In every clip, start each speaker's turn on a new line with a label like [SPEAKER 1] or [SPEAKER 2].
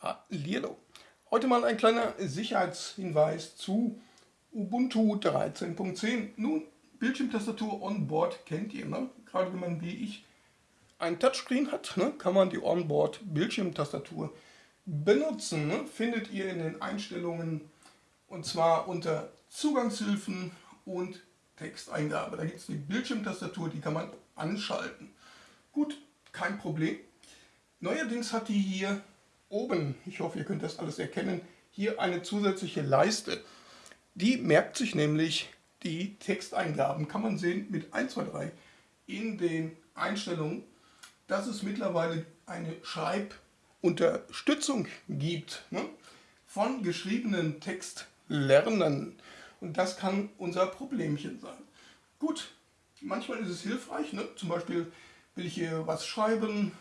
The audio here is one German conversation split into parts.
[SPEAKER 1] Hallihallo. Heute mal ein kleiner Sicherheitshinweis zu Ubuntu 13.10. Nun, Bildschirmtastatur Onboard kennt ihr, ne? Gerade wenn man wie ich ein Touchscreen hat, ne? kann man die Onboard Bildschirmtastatur benutzen. Ne? Findet ihr in den Einstellungen und zwar unter Zugangshilfen und Texteingabe. Da gibt es die Bildschirmtastatur, die kann man anschalten. Gut, kein Problem. Neuerdings hat die hier oben, ich hoffe ihr könnt das alles erkennen, hier eine zusätzliche Leiste. Die merkt sich nämlich die Texteingaben, kann man sehen mit 1, 2, 3 in den Einstellungen, dass es mittlerweile eine Schreibunterstützung gibt ne, von geschriebenen Textlernen. Und das kann unser Problemchen sein. Gut, manchmal ist es hilfreich, ne? zum Beispiel will ich hier was schreiben,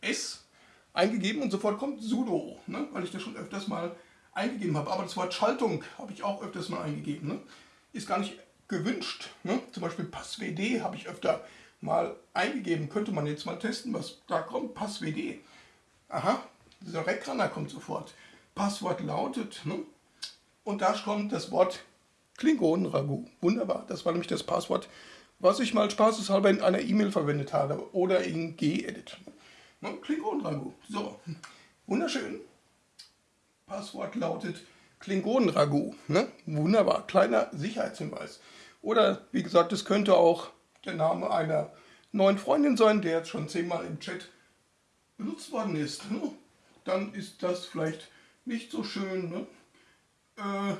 [SPEAKER 1] S eingegeben und sofort kommt sudo, ne? weil ich das schon öfters mal eingegeben habe. Aber das Wort Schaltung habe ich auch öfters mal eingegeben. Ne? Ist gar nicht gewünscht. Ne? Zum Beispiel passwd habe ich öfter mal eingegeben. Könnte man jetzt mal testen, was da kommt. Passwd. Aha, dieser Reckrunner kommt sofort. Passwort lautet. Ne? Und da kommt das Wort Klingonenragout. Wunderbar, das war nämlich das Passwort, was ich mal spaßeshalber in einer E-Mail verwendet habe oder in Gedit. Ne? Klingonenragout. So, wunderschön. Passwort lautet Klingonenragout. Ne? Wunderbar, kleiner Sicherheitshinweis. Oder wie gesagt, es könnte auch der Name einer neuen Freundin sein, der jetzt schon zehnmal im Chat benutzt worden ist. Ne? Dann ist das vielleicht nicht so schön. Ne? Äh,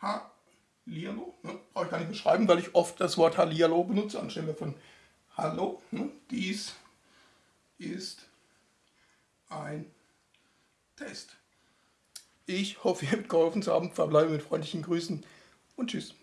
[SPEAKER 1] Hallihallo, ne? brauche ich gar nicht beschreiben, weil ich oft das Wort Hallihallo benutze anstelle von Hallo. Ne? Dies ist ein Test. Ich hoffe, ihr habt geholfen zu haben. Verbleibe mit freundlichen Grüßen und tschüss.